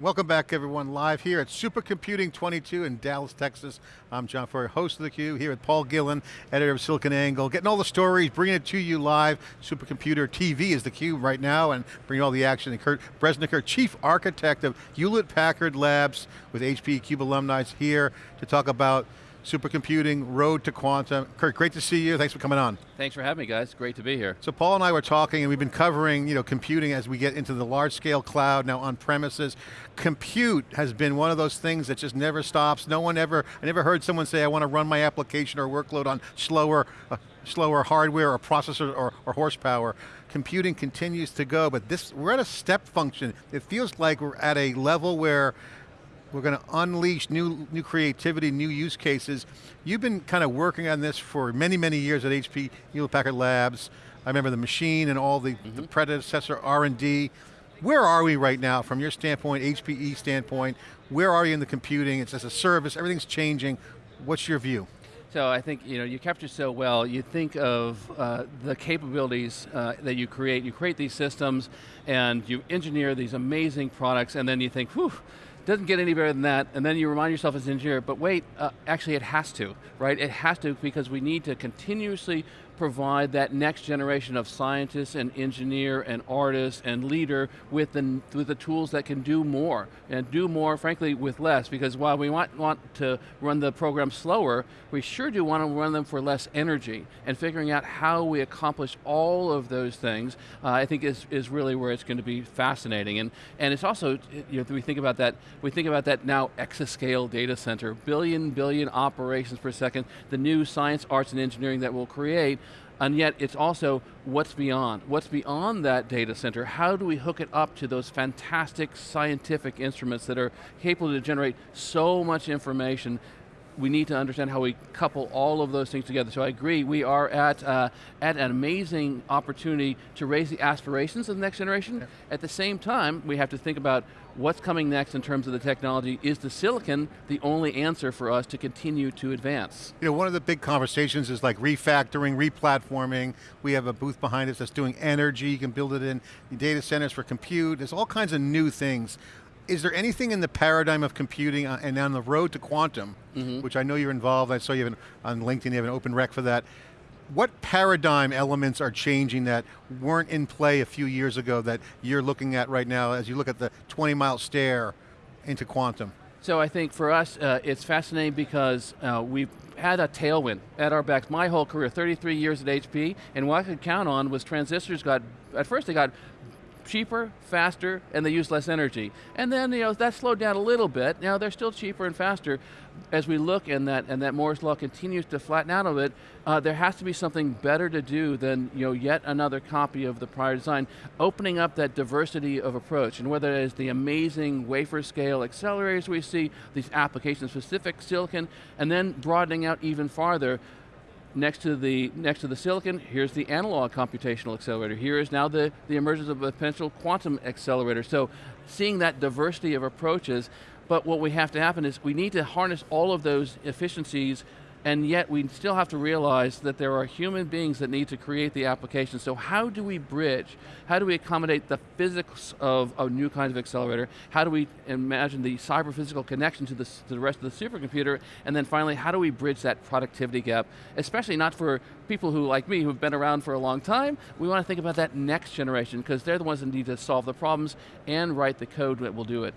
Welcome back everyone, live here at Supercomputing 22 in Dallas, Texas. I'm John Furrier, host of theCUBE, here with Paul Gillin, editor of SiliconANGLE, getting all the stories, bringing it to you live. Supercomputer TV is theCUBE right now, and bringing all the action. And Kirk Bresniker, Chief Architect of Hewlett-Packard Labs, with HP CUBE alumni here to talk about supercomputing, road to quantum. Kirk, great to see you, thanks for coming on. Thanks for having me guys, great to be here. So Paul and I were talking and we've been covering you know, computing as we get into the large scale cloud, now on premises. Compute has been one of those things that just never stops. No one ever, I never heard someone say I want to run my application or workload on slower, uh, slower hardware or processor or, or horsepower computing continues to go, but this, we're at a step function. It feels like we're at a level where we're going to unleash new, new creativity, new use cases. You've been kind of working on this for many, many years at HP Hewlett-Packard Labs. I remember the machine and all the, mm -hmm. the mm-hmm. predecessor R&D. Where are we right now from your standpoint, HPE standpoint? Where are you in the computing? It's as a service, everything's changing. What's your view? So I think you know you captured so well. You think of uh, the capabilities uh, that you create. You create these systems, and you engineer these amazing products, and then you think, whew, doesn't get any better than that, and then you remind yourself as an engineer, but wait, uh, actually it has to, right? It has to because we need to continuously provide that next generation of scientists and engineer and artist and leader with the, with the tools that can do more, and do more, frankly, with less, because while we want, want to run the program slower, we sure do want to run them for less energy, and figuring out how we accomplish all of those things, uh, I think is, is really where it's going to be fascinating. And, and it's also, you know, we think about that, we think about that now exascale data center, billion, billion operations per second, the new science, arts, and engineering that will create, and yet it's also what's beyond. What's beyond that data center? How do we hook it up to those fantastic scientific instruments that are capable to generate so much information we need to understand how we couple all of those things together. So I agree, we are at, uh, at an amazing opportunity to raise the aspirations of the next generation. Yeah. At the same time, we have to think about what's coming next in terms of the technology? Is the silicon the only answer for us to continue to advance? You know, one of the big conversations is like refactoring, replatforming. We have a booth behind us that's doing energy, you can build it in data centers for compute. There's all kinds of new things. Is there anything in the paradigm of computing uh, and on the road to quantum, mm -hmm. which I know you're involved, I saw you have an, on LinkedIn, you have an open rec for that, what paradigm elements are changing that weren't in play a few years ago that you're looking at right now as you look at the 20 mile stair into quantum? So I think for us, uh, it's fascinating because uh, we've had a tailwind at our backs my whole career, 33 years at HP, and what I could count on was transistors got, at first they got cheaper, faster, and they use less energy. And then you know that slowed down a little bit. Now they're still cheaper and faster. As we look and that and that Moore's law continues to flatten out a bit, uh, there has to be something better to do than you know yet another copy of the prior design. Opening up that diversity of approach, and whether it is the amazing wafer scale accelerators we see, these application specific silicon, and then broadening out even farther next to the next to the silicon, here's the analog computational accelerator. Here is now the, the emergence of a potential quantum accelerator. So seeing that diversity of approaches, but what we have to happen is we need to harness all of those efficiencies and yet we still have to realize that there are human beings that need to create the application. So how do we bridge? How do we accommodate the physics of a new kind of accelerator? How do we imagine the cyber-physical connection to, to the rest of the supercomputer? And then finally, how do we bridge that productivity gap? Especially not for people who, like me, who've been around for a long time, we want to think about that next generation, because they're the ones that need to solve the problems and write the code that will do it.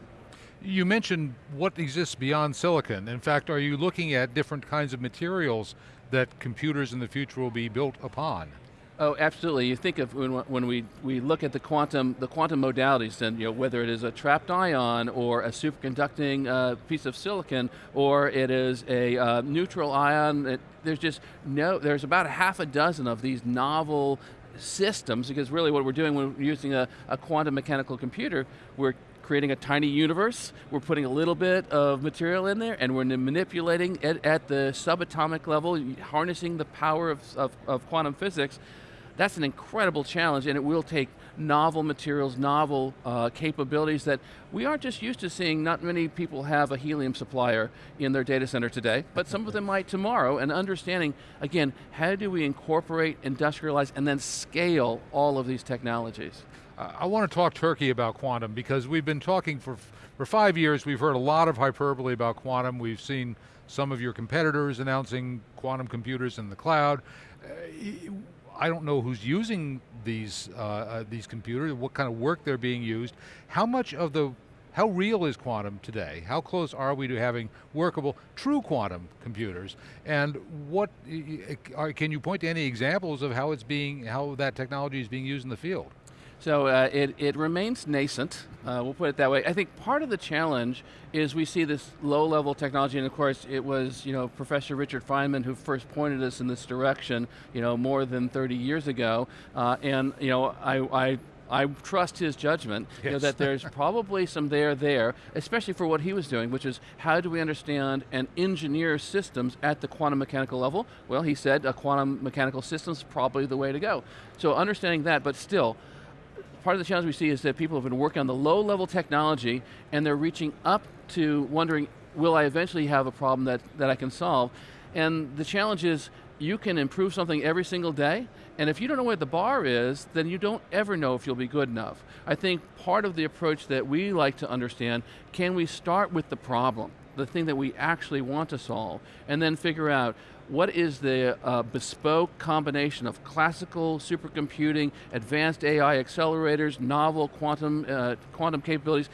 You mentioned what exists beyond silicon. In fact, are you looking at different kinds of materials that computers in the future will be built upon? Oh, absolutely. You think of when, when we, we look at the quantum, the quantum modalities, and you know, whether it is a trapped ion or a superconducting uh, piece of silicon, or it is a uh, neutral ion, it, there's just no, there's about a half a dozen of these novel systems, because really what we're doing when we're using a, a quantum mechanical computer, we're creating a tiny universe, we're putting a little bit of material in there, and we're manipulating it at the subatomic level, harnessing the power of, of, of quantum physics, that's an incredible challenge and it will take novel materials, novel uh, capabilities that we aren't just used to seeing, not many people have a helium supplier in their data center today, but some of them might tomorrow, and understanding, again, how do we incorporate, industrialize, and then scale all of these technologies? I, want to talk turkey about quantum because we've been talking for, for five years, we've heard a lot of hyperbole about quantum, we've seen some of your competitors announcing quantum computers in the cloud. I don't know who's using these, uh, uh, these computers, what kind of work they're being used. How much of the how real is quantum today? How close are we to having workable, true quantum computers? And what, can you point to any examples of how it's being, how that technology is being used in the field? So uh, it, it remains nascent, uh, we'll put it that way. I think part of the challenge is we see this low level technology, and of course it was you know, Professor Richard Feynman who first pointed us in this direction you know, more than 30 years ago, uh, and you know, I, I I trust his judgment, yes. you know, that there's probably some there there, especially for what he was doing, which is how do we understand and engineer systems at the quantum mechanical level? Well, he said a quantum mechanical system is probably the way to go. So understanding that, but still, part of the challenge we see is that people have been working on the low level technology and they're reaching up to wondering, will I eventually have a problem that, that I can solve? And the challenge is, you can improve something every single day, and if you don't know where the bar is, then you don't ever know if you'll be good enough. I think part of the approach that we like to understand, can we start with the problem, the thing that we actually want to solve, and then figure out what is the uh, bespoke combination of classical supercomputing, advanced AI accelerators, novel quantum, uh, quantum capabilities,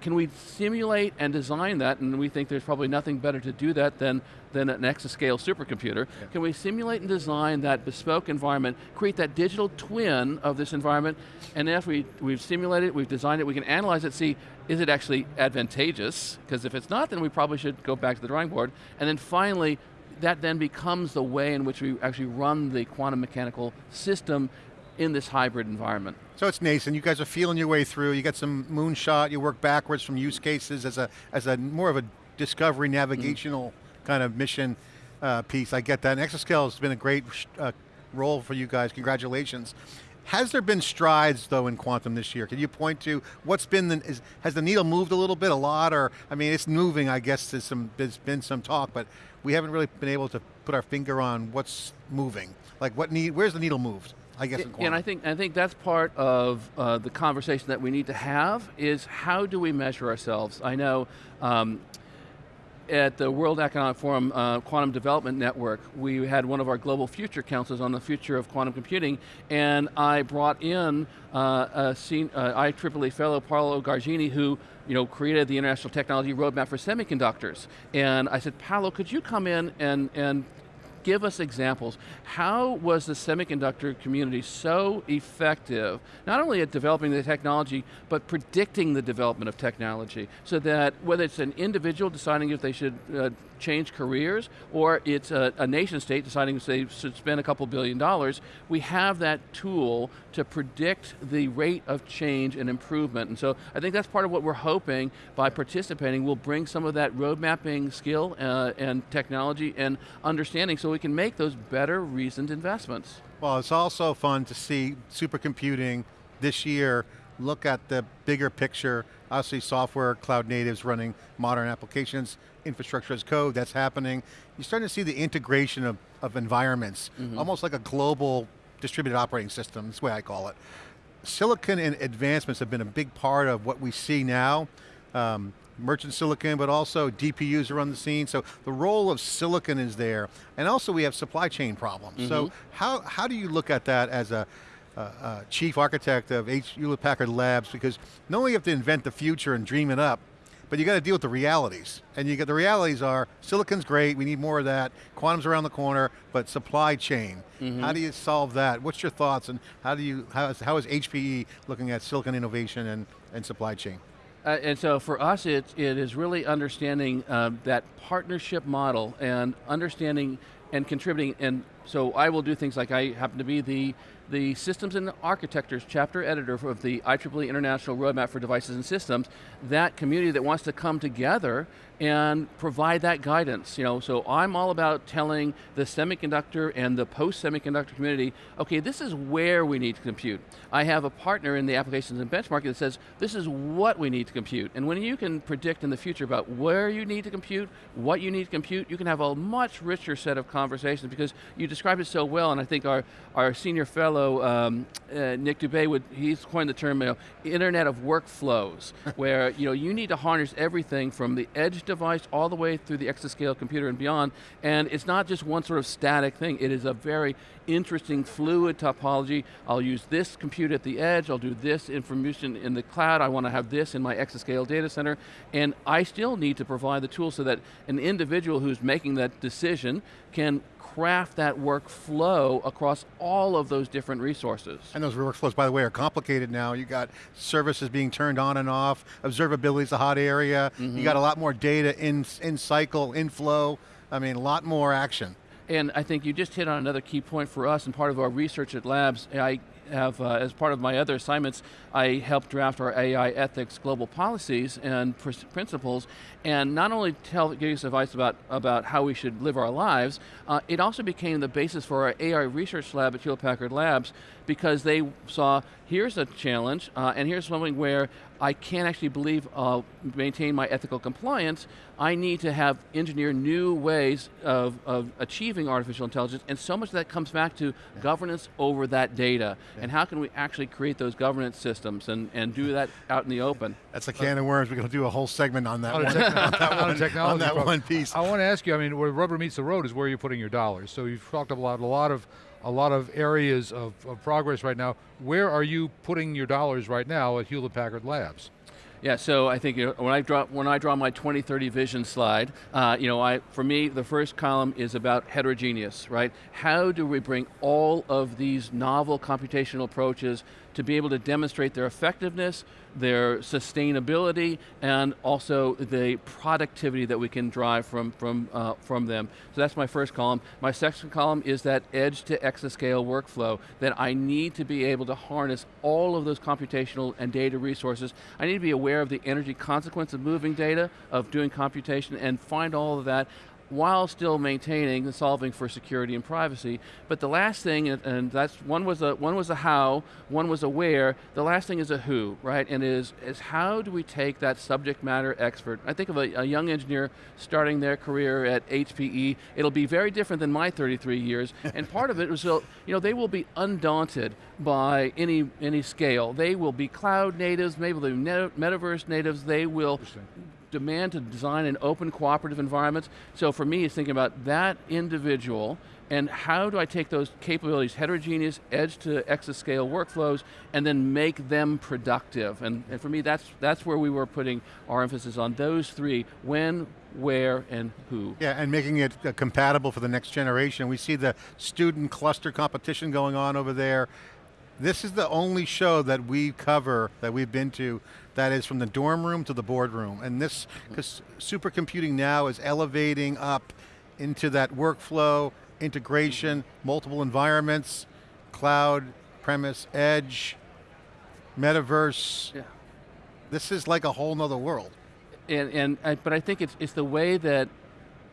can we simulate and design that, and we think there's probably nothing better to do that than, than an exascale supercomputer. Yeah. Can we simulate and design that bespoke environment, create that digital twin of this environment, and after we, we've simulated it, we've designed it, we can analyze it, see, is it actually advantageous? Because if it's not, then we probably should go back to the drawing board. And then finally, that then becomes the way in which we actually run the quantum mechanical system in this hybrid environment. So it's nascent, you guys are feeling your way through, you got some moonshot, you work backwards from use cases as a, as a more of a discovery navigational mm. kind of mission uh, piece, I get that. And Exascale has been a great uh, role for you guys, congratulations. Has there been strides though in quantum this year? Can you point to what's been, the, is, has the needle moved a little bit, a lot, or, I mean it's moving I guess, there's, some, there's been some talk, but we haven't really been able to put our finger on what's moving. Like what need, where's the needle moved? I guess yeah, and I think I think that's part of uh, the conversation that we need to have is how do we measure ourselves? I know um, at the World Economic Forum uh, Quantum Development Network, we had one of our global future councils on the future of quantum computing, and I brought in uh, a uh, IEEE fellow Paolo Gargini who you know, created the International Technology Roadmap for Semiconductors. And I said, Paolo, could you come in and, and give us examples. How was the semiconductor community so effective, not only at developing the technology, but predicting the development of technology, so that whether it's an individual deciding if they should uh, change careers, or it's a, a, nation state deciding if they should spend a couple billion dollars, we have that tool to predict the rate of change and improvement. And so I think that's part of what we're hoping by participating we'll bring some of that road mapping skill uh, and technology and understanding so we can make those better reasoned investments. Well, it's also fun to see supercomputing this year look at the bigger picture, obviously software, cloud natives running modern applications, infrastructure as code, that's happening. You're starting to see the integration of, of environments, mm -hmm. almost like a global distributed operating system, that's the way I call it. Silicon and advancements have been a big part of what we see now. Um, merchant silicon, but also DPUs are on the scene. So the role of silicon is there. And also we have supply chain problems. Mm -hmm. So mm-hmm. how, how do you look at that as a, uh, uh, chief architect of H. Hewlett Packard Labs because not only you have to invent the future and dream it up, but you got to deal with the realities. And you get the realities are, silicon's great, we need more of that, quantum's around the corner, but supply chain. Mm -hmm. How do you solve that? What's your thoughts and how do you, how is, how is HPE looking at silicon innovation and, and supply chain? Uh, and so for us, it, it is really understanding uh, that partnership model and understanding and contributing, and so I will do things like I happen to be the the Systems and Architectures chapter editor of the IEEE International Roadmap for Devices and Systems, that community that wants to come together and provide that guidance. You know, so I'm all about telling the semiconductor and the post-semiconductor community, okay, this is where we need to compute. I have a partner in the applications and benchmarking that says, this is what we need to compute. And when you can predict in the future about where you need to compute, what you need to compute, you can have a much richer set of conversations because you described it so well, and I think our, our senior fellow, um, uh, Nick Dubé, would, he's coined the term you know, Internet of Workflows, where you, know, you need to harness everything from the edge device all the way through the exascale computer and beyond, and it's not just one sort of static thing, it is a very interesting fluid topology. I'll use this compute at the edge, I'll do this information in the cloud, I want to have this in my exascale data center, and I still need to provide the tools so that an individual who's making that decision can craft that workflow across all of those different resources. And those workflows, by the way, are complicated now. You got services being turned on and off, observability is a hot area, mm -hmm. you got a lot more data in, in cycle, in flow, I mean, a lot more action. And I think you just hit on another key point for us and part of our research at Labs. I have, uh, as part of my other assignments, I helped draft our AI ethics global policies and pr principles, and not only tell, give us advice about, about how we should live our lives, uh, it also became the basis for our AI research lab at Hewlett Packard Labs because they saw, here's a challenge, uh, and here's something where I can't actually believe uh, maintain my ethical compliance, I need to have engineer new ways of, of achieving artificial intelligence, and so much of that comes back to yeah. governance over that data, yeah. and how can we actually create those governance systems and, and do that out in the open. That's a can of worms, we're going to do a whole segment on that, on one, on that, one, on that one piece. I want to ask you, I mean, where rubber meets the road is where you're putting your dollars. So you've talked about a lot of a lot of areas of, of progress right now. Where are you putting your dollars right now at Hewlett Packard Labs? Yeah, so I think you know, when I draw when I draw my 2030 vision slide, uh, you know, I for me the first column is about heterogeneous, right? How do we bring all of these novel computational approaches to be able to demonstrate their effectiveness, their sustainability, and also the productivity that we can drive from, from, uh, from them. So that's my first column. My second column is that edge to exascale workflow, that I need to be able to harness all of those computational and data resources. I need to be aware of the energy consequence of moving data, of doing computation, and find all of that while still maintaining and solving for security and privacy. But the last thing, and that's one was a one was a how, one was a where. The last thing is a who, right? And is is how do we take that subject matter expert? I think of a, a young engineer starting their career at HPE. It'll be very different than my 33 years, and part of it was, you know, they will be undaunted by any any scale. They will be cloud natives, maybe they'll be metaverse natives. They will demand to design an open cooperative environment. So for me, it's thinking about that individual and how do I take those capabilities, heterogeneous, edge to exascale workflows, and then make them productive? And, and for me, that's, that's where we were putting our emphasis on those three, when, where, and who. Yeah, and making it uh, compatible for the next generation. We see the student cluster competition going on over there. This is the only show that we cover, that we've been to, that is from the dorm room to the boardroom. And this, because supercomputing now is elevating up into that workflow, integration, multiple environments, cloud, premise, edge, metaverse. Yeah. This is like a whole nother world. And, and uh, but I think it's, it's the way that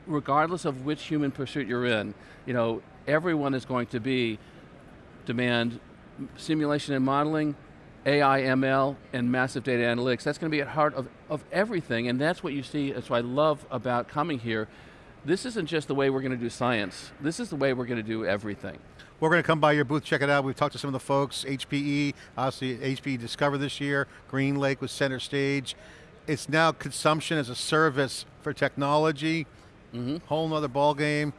regardless of which human pursuit you're in, you know, everyone is going to be demand simulation and modeling, AI, ML, and massive data analytics. That's going to be at heart of, of everything, and that's what you see, that's what I love about coming here. This isn't just the way we're going to do science. This is the way we're going to do everything. We're going to come by your booth, check it out. We've talked to some of the folks, HPE, obviously HPE Discover this year, GreenLake was center stage. It's now consumption as a service for technology, mm -hmm. whole nother ball game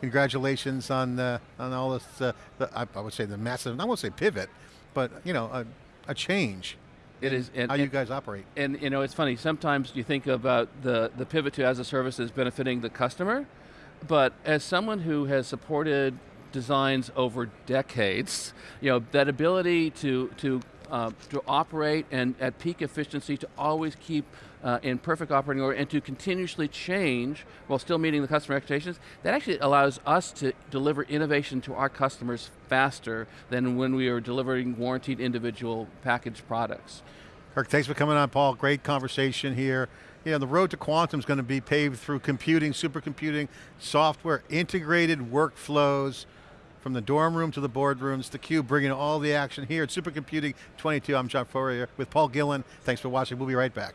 congratulations on uh, on all this. Uh, the, I, I, would say the massive. I won't say pivot, but you know, a, a change. It is and, how and, you guys operate. And you know, it's funny. Sometimes you think about the the pivot to as a service as benefiting the customer, but as someone who has supported designs over decades, you know, that ability to to uh, to operate and at peak efficiency to always keep uh, in perfect operating order and to continuously change while still meeting the customer expectations, that actually allows us to deliver innovation to our customers faster than when we are delivering warranted individual packaged products. Kirk, thanks for coming on, Paul. Great conversation here. You know, the road to quantum is going to be paved through computing, supercomputing, software, integrated workflows, from the dorm room to the boardrooms, the cube bringing all the action here at Supercomputing 22. I'm John Furrier with Paul Gillin. Thanks for watching, we'll be right back.